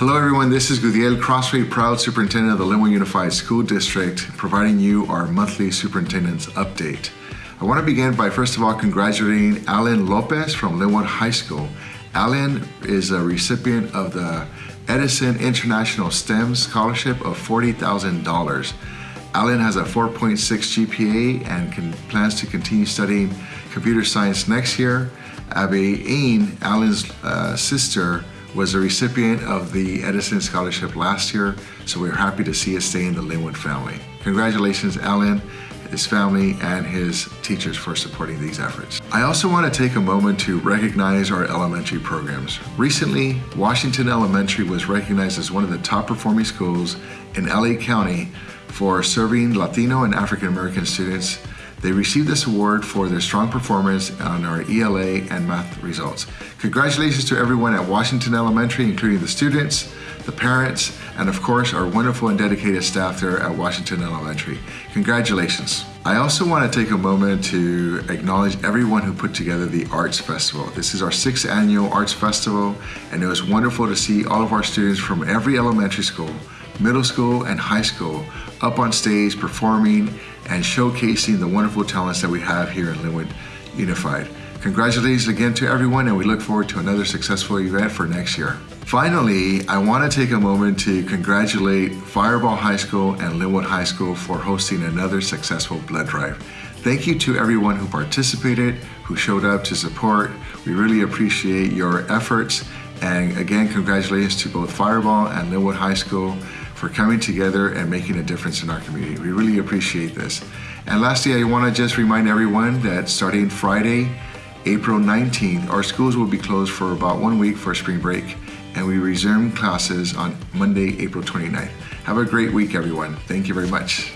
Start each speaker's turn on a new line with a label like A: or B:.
A: Hello everyone, this is Gudiel Crosthwaite, proud superintendent of the Lynwood Unified School District, providing you our monthly superintendent's update. I want to begin by first of all congratulating Alan Lopez from Lynwood High School. Alan is a recipient of the Edison International STEM Scholarship of $40,000. Alan has a 4.6 GPA and can, plans to continue studying computer science next year. Abby Ain, Alan's uh, sister, was a recipient of the Edison Scholarship last year, so we're happy to see it stay in the Lynwood family. Congratulations, Alan, his family, and his teachers for supporting these efforts. I also want to take a moment to recognize our elementary programs. Recently, Washington Elementary was recognized as one of the top performing schools in LA County for serving Latino and African American students they received this award for their strong performance on our ELA and math results. Congratulations to everyone at Washington Elementary, including the students, the parents, and of course our wonderful and dedicated staff there at Washington Elementary. Congratulations. I also want to take a moment to acknowledge everyone who put together the Arts Festival. This is our sixth annual Arts Festival, and it was wonderful to see all of our students from every elementary school, middle school, and high school up on stage performing and showcasing the wonderful talents that we have here in Lynwood Unified. Congratulations again to everyone and we look forward to another successful event for next year. Finally, I want to take a moment to congratulate Firebaugh High School and Lynwood High School for hosting another successful blood drive. Thank you to everyone who participated, who showed up to support. We really appreciate your efforts. And again, congratulations to both Firebaugh and Lynwood High School for coming together and making a difference in our community. We really appreciate this. And lastly, I want to just remind everyone that starting Friday, April 19th, our schools will be closed for about one week for spring break and we resume classes on Monday, April 29th. Have a great week, everyone. Thank you very much.